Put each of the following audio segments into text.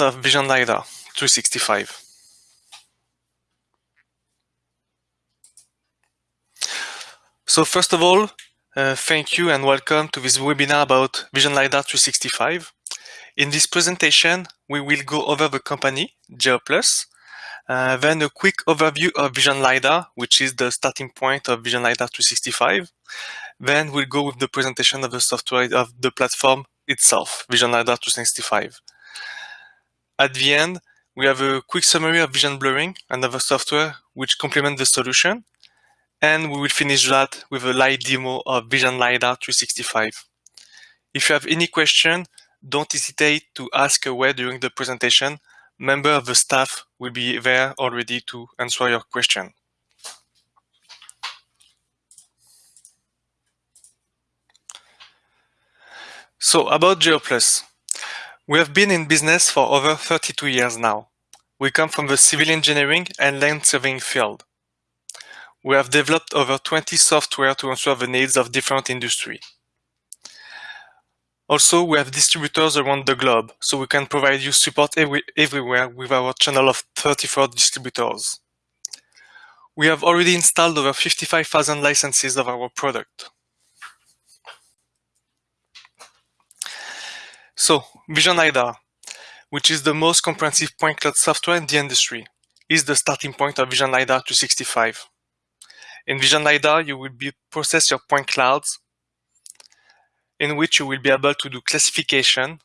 of Vision LiDAR 365. So first of all, uh, thank you and welcome to this webinar about Vision LiDAR 365. In this presentation, we will go over the company, GeoPlus, uh, then a quick overview of Vision LiDAR, which is the starting point of Vision LiDAR 365. Then we'll go with the presentation of the software of the platform itself, Vision LiDAR 365. At the end, we have a quick summary of vision blurring and other software which complement the solution. And we will finish that with a live demo of Vision LiDAR 365. If you have any question, don't hesitate to ask away during the presentation. Member of the staff will be there already to answer your question. So about GeoPlus. We have been in business for over 32 years now. We come from the civil engineering and land surveying field. We have developed over 20 software to answer the needs of different industry. Also, we have distributors around the globe, so we can provide you support every, everywhere with our channel of 34 distributors. We have already installed over 55,000 licenses of our product. So, Vision LiDAR, which is the most comprehensive point cloud software in the industry, is the starting point of Vision LiDAR 365. In Vision LiDAR, you will be process your point clouds, in which you will be able to do classification,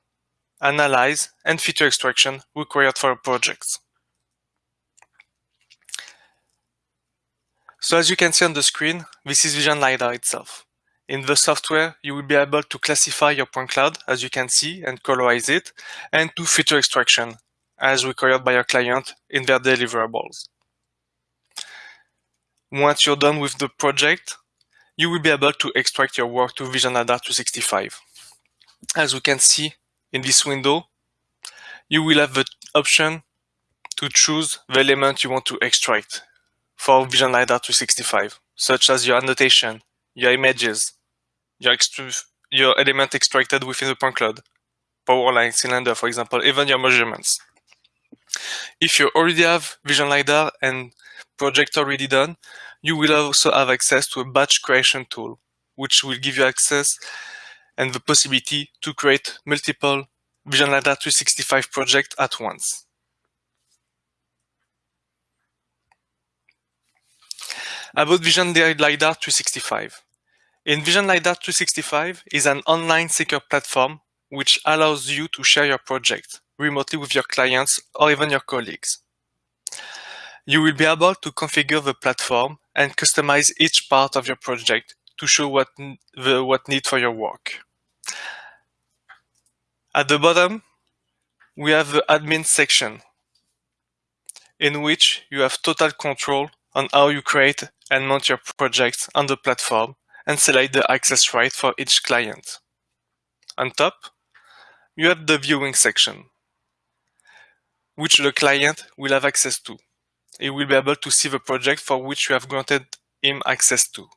analyze, and feature extraction required for a project. So as you can see on the screen, this is Vision LiDAR itself. In the software, you will be able to classify your point cloud, as you can see, and colorize it, and do feature extraction, as required by your client in their deliverables. Once you're done with the project, you will be able to extract your work to Vision LiDAR 365. As we can see in this window, you will have the option to choose the element you want to extract for Vision LiDAR 365, such as your annotation, your images, your, your element extracted within the point cloud, power line, cylinder, for example, even your measurements. If you already have Vision LiDAR and project already done, you will also have access to a batch creation tool, which will give you access and the possibility to create multiple Vision LiDAR 365 projects at once. About Vision LiDAR 365. Envision LiDAR 365 is an online secure platform which allows you to share your project remotely with your clients or even your colleagues. You will be able to configure the platform and customize each part of your project to show what, the, what need for your work. At the bottom, we have the admin section in which you have total control on how you create and mount your projects on the platform and select the access right for each client. On top, you have the viewing section, which the client will have access to. He will be able to see the project for which you have granted him access to.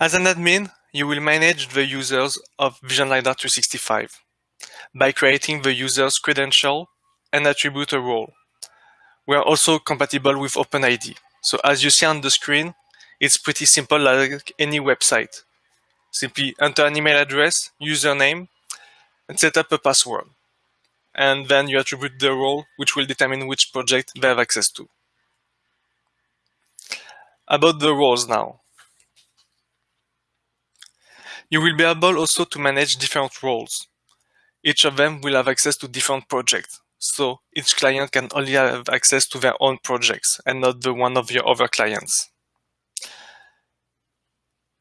As an admin, you will manage the users of Vision LiDAR 365 by creating the user's credential and attribute a role. We are also compatible with OpenID. So as you see on the screen, it's pretty simple like any website. Simply enter an email address, username, and set up a password. And then you attribute the role, which will determine which project they have access to. About the roles now. You will be able also to manage different roles. Each of them will have access to different projects. So each client can only have access to their own projects and not the one of your other clients.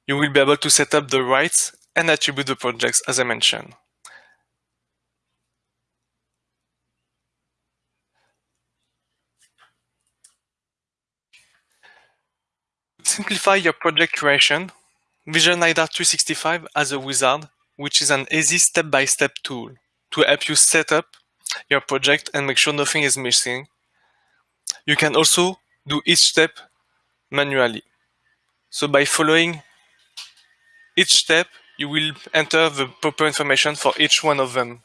You will be able to set up the rights and attribute the projects as I mentioned. Simplify your project creation, Vision LiDAR 365 has a wizard, which is an easy step-by-step -step tool to help you set up your project and make sure nothing is missing. You can also do each step manually. So by following each step, you will enter the proper information for each one of them.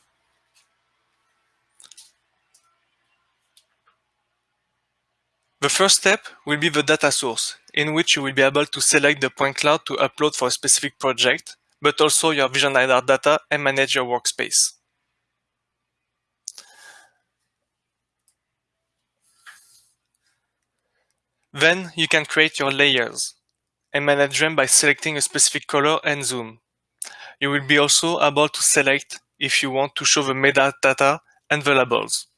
The first step will be the data source, in which you will be able to select the point cloud to upload for a specific project, but also your Vision LiDAR data and manage your workspace. Then you can create your layers and manage them by selecting a specific color and zoom. You will be also able to select if you want to show the metadata and the labels.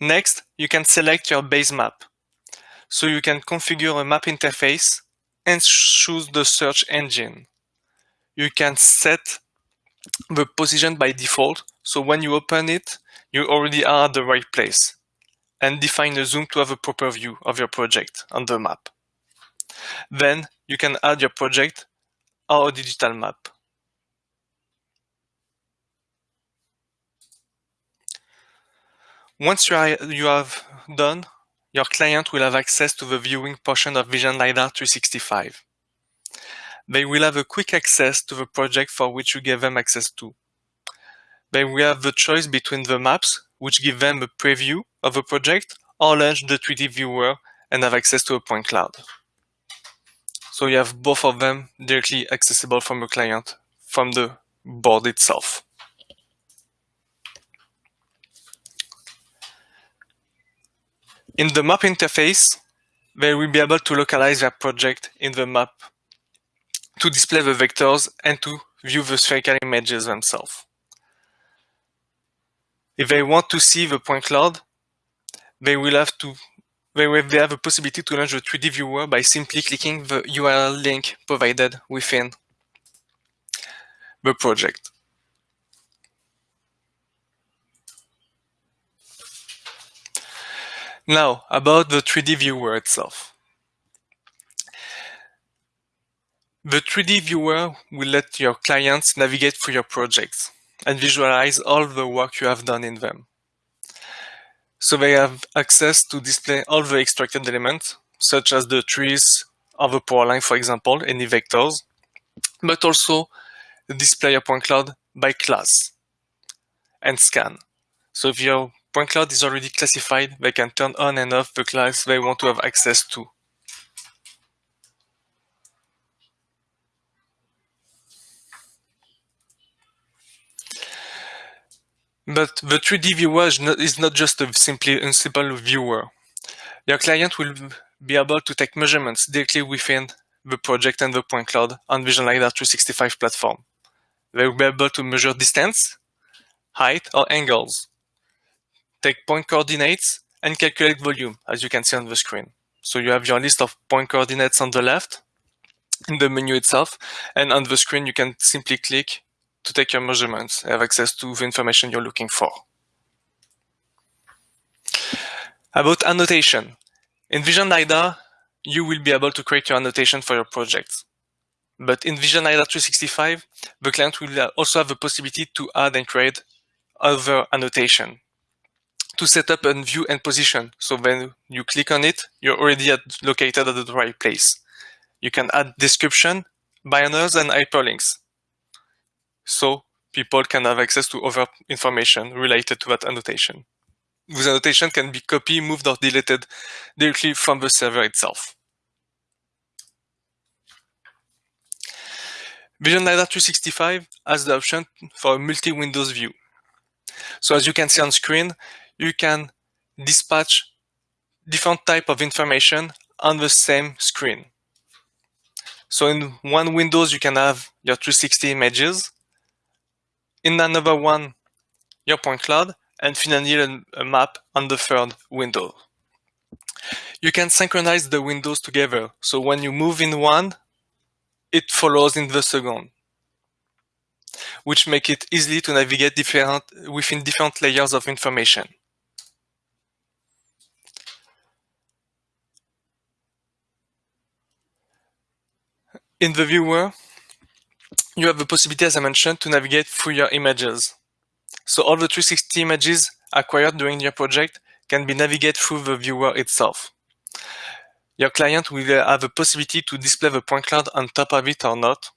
Next, you can select your base map. So you can configure a map interface and choose the search engine. You can set the position by default, so when you open it, you already are at the right place and define a zoom to have a proper view of your project on the map. Then you can add your project or a digital map. Once you, you have done, your client will have access to the viewing portion of Vision LiDAR 365. They will have a quick access to the project for which you gave them access to. Then we have the choice between the maps, which give them a preview of a project, or launch the 3D viewer and have access to a point cloud. So you have both of them directly accessible from the client, from the board itself. In the map interface, they will be able to localize their project in the map to display the vectors and to view the spherical images themselves. If they want to see the point cloud, they will have to they will they have a possibility to launch the 3D viewer by simply clicking the URL link provided within the project. Now, about the 3D viewer itself. The 3D viewer will let your clients navigate through your projects and visualize all the work you have done in them. So they have access to display all the extracted elements, such as the trees of the power line, for example, any vectors, but also display a point cloud by class and scan. So if your point cloud is already classified, they can turn on and off the class they want to have access to. But the 3D viewer is not, just a simply a simple viewer. Your client will be able to take measurements directly within the project and the point cloud on Vision LiDAR 365 platform. They will be able to measure distance, height, or angles, take point coordinates, and calculate volume, as you can see on the screen. So you have your list of point coordinates on the left in the menu itself, and on the screen you can simply click to take your measurements, have access to the information you're looking for. About annotation. In Vision LiDAR, you will be able to create your annotation for your projects. But in Vision LiDAR 365, the client will also have the possibility to add and create other annotation to set up a view and position. So when you click on it, you're already at, located at the right place. You can add description, banners, and hyperlinks so people can have access to other information related to that annotation. This annotation can be copied, moved, or deleted directly from the server itself. Vision LiDAR 365 has the option for a multi-windows view. So as you can see on screen, you can dispatch different type of information on the same screen. So in one Windows, you can have your 360 images, in another one your point cloud, and finally a map on the third window. You can synchronize the windows together, so when you move in one, it follows in the second, which make it easy to navigate different, within different layers of information. In the viewer, you have the possibility, as I mentioned, to navigate through your images. So all the 360 images acquired during your project can be navigated through the viewer itself. your client will have a possibility to display the point cloud on top of it or not,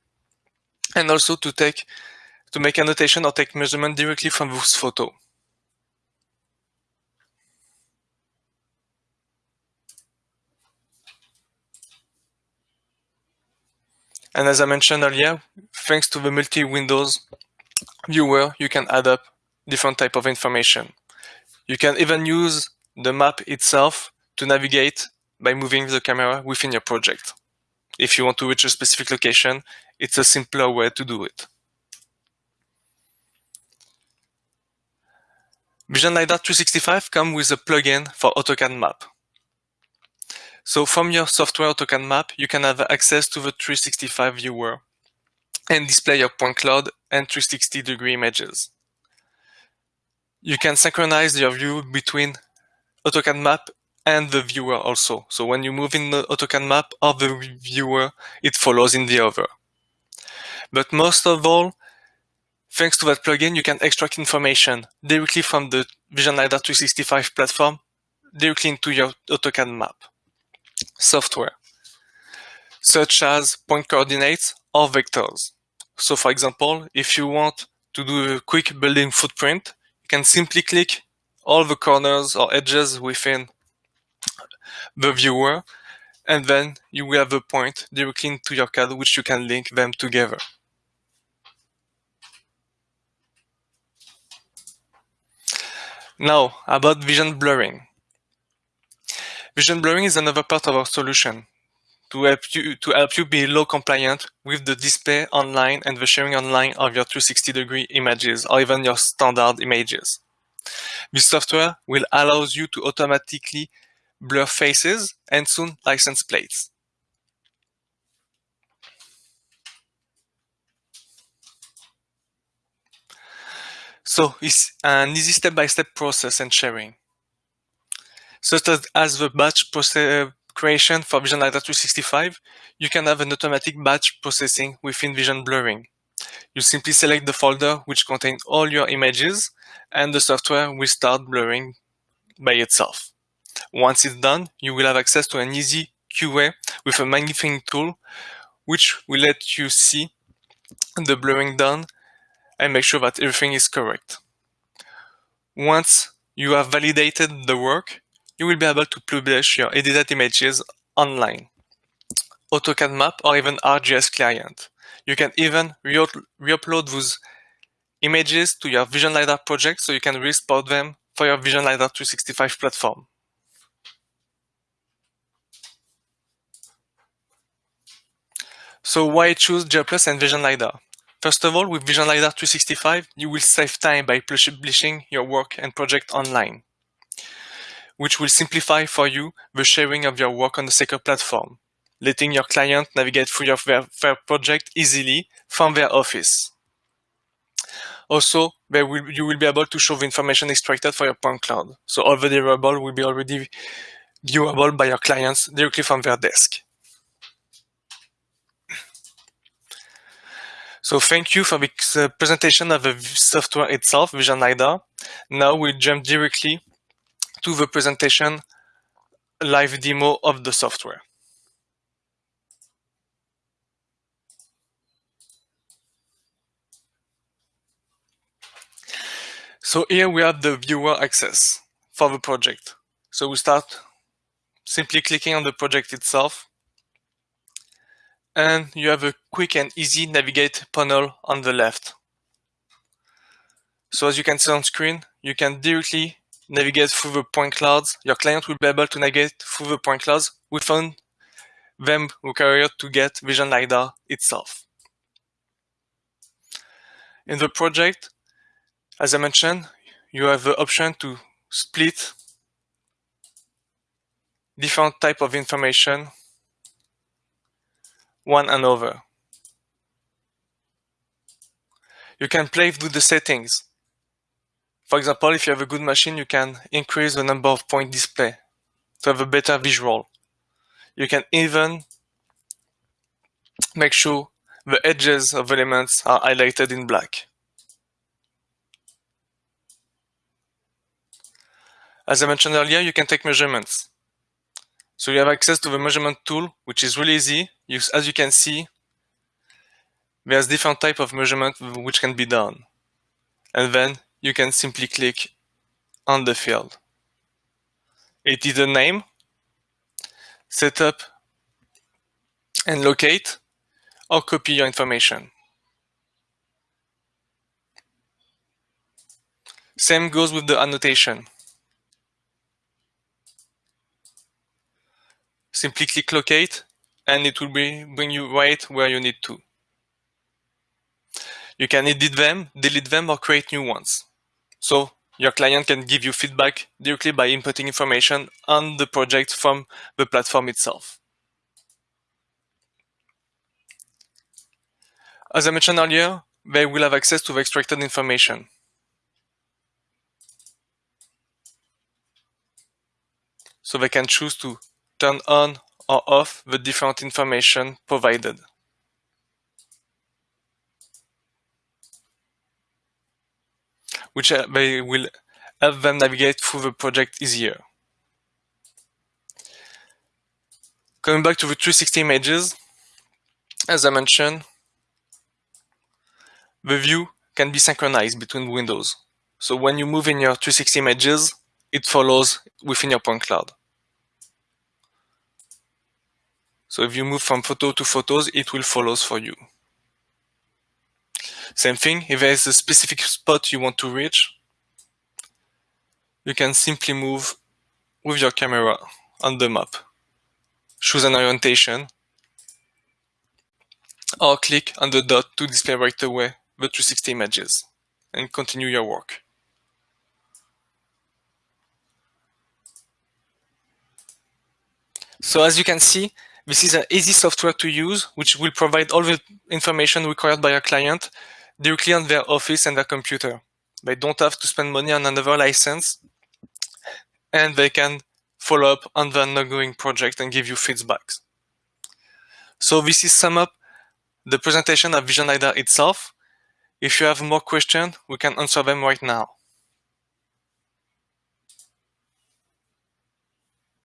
and also to take to make annotation or take measurement directly from this photo. And as I mentioned earlier, thanks to the multi-windows viewer, you can add up different type of information. You can even use the map itself to navigate by moving the camera within your project. If you want to reach a specific location, it's a simpler way to do it. Vision LiDAR 365 comes with a plugin for AutoCAD map. So from your software AutoCAD map, you can have access to the 365 viewer and display your point cloud and 360 degree images. You can synchronize your view between AutoCAD map and the viewer also. So when you move in the AutoCAD map of the viewer, it follows in the other. But most of all, thanks to that plugin, you can extract information directly from the Vision LiDAR 365 platform directly into your AutoCAD map software, such as point coordinates or vectors. So for example, if you want to do a quick building footprint, you can simply click all the corners or edges within the viewer, and then you will have a point directly into your CAD which you can link them together. Now, about vision blurring. Vision blurring is another part of our solution to help you to help you be law compliant with the display online and the sharing online of your 360 degree images or even your standard images. This software will allow you to automatically blur faces and soon license plates. So it's an easy step-by-step -step process and sharing. Such as, the batch process uh, creation for Vision LiDAR 365, you can have an automatic batch processing within Vision Blurring. You simply select the folder which contains all your images and the software will start blurring by itself. Once it's done, you will have access to an easy QA with a magnifying tool which will let you see the blurring done and make sure that everything is correct. Once you have validated the work, you will be able to publish your edited images online, AutoCAD map or even ArcGIS client. You can even re-upload those images to your Vision LiDAR project so you can re-export them for your Vision LiDAR 365 platform. So why choose GeoPlus and Vision LiDAR? First of all, with Vision LiDAR 365, you will save time by publishing your work and project online which will simplify for you the sharing of your work on the secure platform, letting your client navigate through your their project easily from their office. Also, will, you will be able to show the information extracted for your point cloud, so all the deliverable will be already viewable by your clients directly from their desk. So thank you for the presentation of the software itself, Vision LiDAR. Now we'll jump directly to the presentation live demo of the software. So here we have the viewer access for the project. So we start simply clicking on the project itself. And you have a quick and easy navigate panel on the left. So as you can see on screen, you can directly navigate through the point clouds. Your client will be able to navigate through the point clouds without them required to get Vision LiDAR itself. In the project, as I mentioned, you have the option to split different type of information one another. You can play with the settings for example, if you have a good machine, you can increase the number of point display to have a better visual. You can even make sure the edges of elements are highlighted in black. As I mentioned earlier, you can take measurements. So you have access to the measurement tool, which is really easy. You, as you can see, there's different type of measurement which can be done. And then you can simply click on the field. It is a name, setup and locate, or copy your information. Same goes with the annotation. Simply click locate and it will be bring you right where you need to. You can edit them, delete them or create new ones. So your client can give you feedback directly by inputting information on the project from the platform itself. As I mentioned earlier, they will have access to the extracted information. So they can choose to turn on or off the different information provided. Which uh, will help them navigate through the project easier. Coming back to the 360 images, as I mentioned, the view can be synchronized between windows. So when you move in your 360 images, it follows within your point cloud. So if you move from photo to photos, it will follow for you. Same thing, if there is a specific spot you want to reach, you can simply move with your camera on the map. Choose an orientation, or click on the dot to display right away the 360 images, and continue your work. So as you can see, this is an easy software to use, which will provide all the information required by your client directly on their office and their computer. They don't have to spend money on another license, and they can follow up on the ongoing project and give you feedbacks. So this is sum up the presentation of Vision LiDAR itself. If you have more questions, we can answer them right now.